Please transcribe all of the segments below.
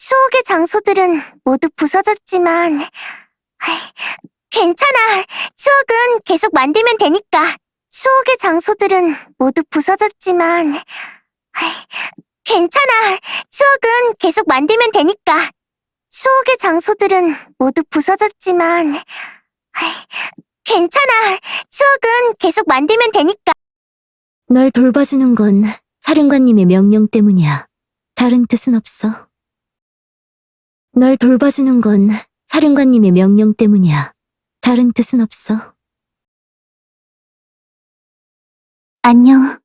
추억의 장소들은 모두 부서졌지만, 괜찮아. 추억은 계속 만들면 되니까. 추억의 장소들은 모두 부서졌지만, 괜찮아. 추억은 계속 만들면 되니까. 추억의 장소들은 모두 부서졌지만, 괜찮아. 추억은 계속 만들면 되니까. 널 돌봐주는 건 사령관님의 명령 때문이야. 다른 뜻은 없어. 널 돌봐주는 건 사령관님의 명령 때문이야. 다른 뜻은 없어. 안녕,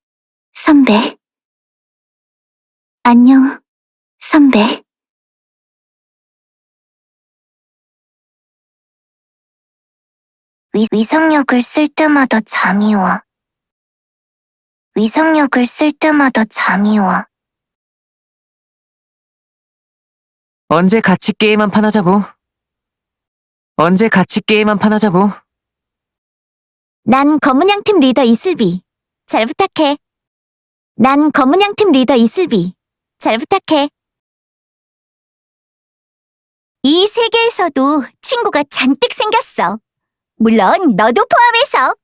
선배. 안녕, 선배. 위, 위상력을 쓸 때마다 잠이 와. 위상력을 쓸 때마다 잠이 와. 언제 같이 게임 한 판 하자고? 언제 같이 게임 한 판 하자고? 난 검은양팀 리더 이슬비. 잘 부탁해. 난 검은양팀 리더 이슬비. 잘 부탁해. 이 세계에서도 친구가 잔뜩 생겼어. 물론 너도 포함해서.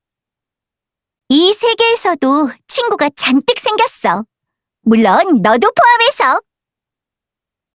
이 세계에서도 친구가 잔뜩 생겼어. 물론 너도 포함해서.